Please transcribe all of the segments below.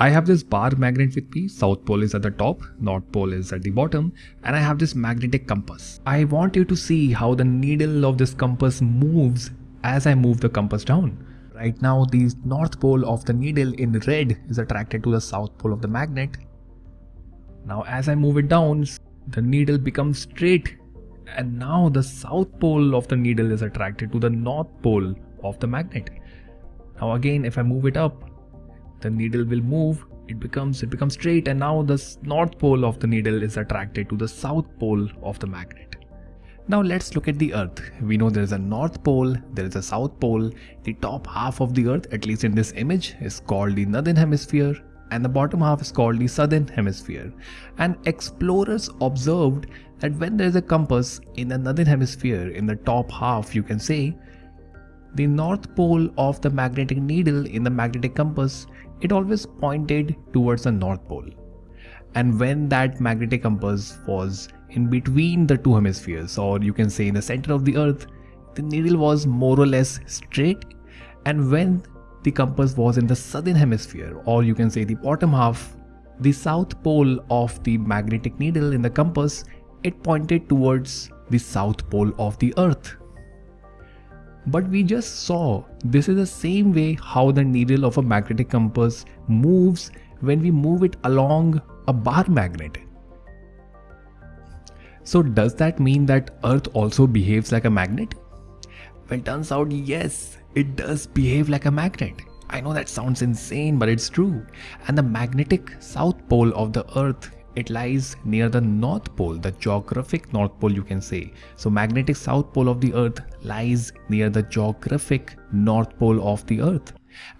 I have this bar magnet with me, south pole is at the top, north pole is at the bottom and I have this magnetic compass. I want you to see how the needle of this compass moves as I move the compass down. Right now the north pole of the needle in red is attracted to the south pole of the magnet. Now as I move it down, the needle becomes straight and now the south pole of the needle is attracted to the north pole of the magnet. Now again if I move it up, the needle will move it becomes it becomes straight and now the north pole of the needle is attracted to the south pole of the magnet. Now let's look at the earth. We know there is a north pole there is a south pole. The top half of the earth at least in this image is called the northern hemisphere and the bottom half is called the southern hemisphere. And explorers observed that when there is a compass in the northern hemisphere in the top half you can say the north pole of the magnetic needle in the magnetic compass it always pointed towards the North Pole. And when that magnetic compass was in between the two hemispheres, or you can say in the center of the Earth, the needle was more or less straight. And when the compass was in the southern hemisphere, or you can say the bottom half, the south pole of the magnetic needle in the compass, it pointed towards the south pole of the Earth. But we just saw this is the same way how the needle of a magnetic compass moves when we move it along a bar magnet. So does that mean that earth also behaves like a magnet? Well turns out yes, it does behave like a magnet. I know that sounds insane but it's true. And the magnetic south pole of the earth it lies near the north pole the geographic north pole you can say. So magnetic south pole of the earth lies near the geographic north pole of the earth.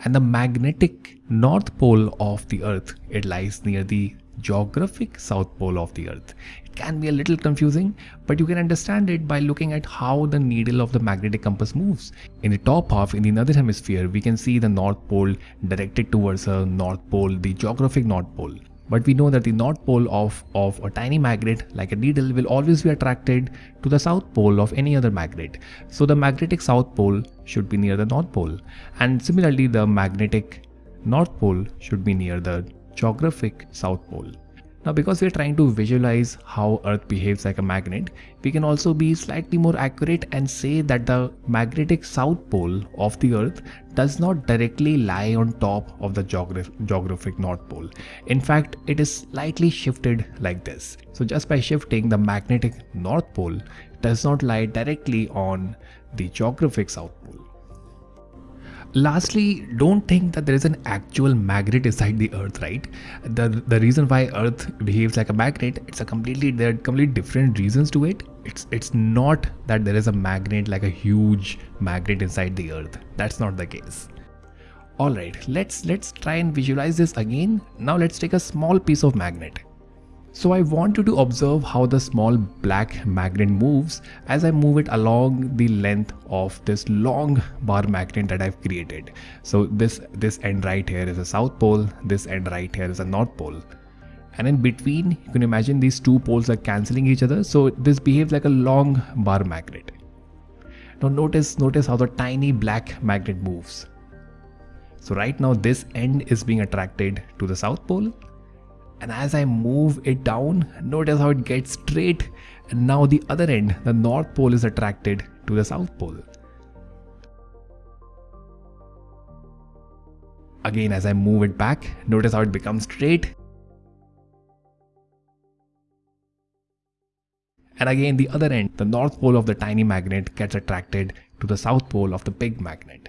And the magnetic north pole of the earth it lies near the geographic south pole of the earth. It can be a little confusing but you can understand it by looking at how the needle of the magnetic compass moves. In the top half in the northern hemisphere we can see the north pole directed towards the north pole the geographic north pole but we know that the north pole of, of a tiny magnet like a needle will always be attracted to the south pole of any other magnet. So the magnetic south pole should be near the north pole and similarly the magnetic north pole should be near the geographic south pole. Now because we're trying to visualize how earth behaves like a magnet, we can also be slightly more accurate and say that the magnetic south pole of the earth does not directly lie on top of the geograph geographic north pole. In fact, it is slightly shifted like this. So just by shifting the magnetic north pole does not lie directly on the geographic south pole. Lastly, don't think that there is an actual magnet inside the earth, right? The the reason why earth behaves like a magnet, it's a completely there are completely different reasons to it. It's it's not that there is a magnet like a huge magnet inside the earth. That's not the case. Alright, let's let's try and visualize this again. Now let's take a small piece of magnet. So I want you to observe how the small black magnet moves as I move it along the length of this long bar magnet that I've created. So this, this end right here is a south pole, this end right here is a north pole. And in between, you can imagine these two poles are cancelling each other. So this behaves like a long bar magnet. Now notice, notice how the tiny black magnet moves. So right now this end is being attracted to the south pole and as I move it down notice how it gets straight and now the other end the north pole is attracted to the south pole. Again as I move it back notice how it becomes straight and again the other end the north pole of the tiny magnet gets attracted to the south pole of the big magnet.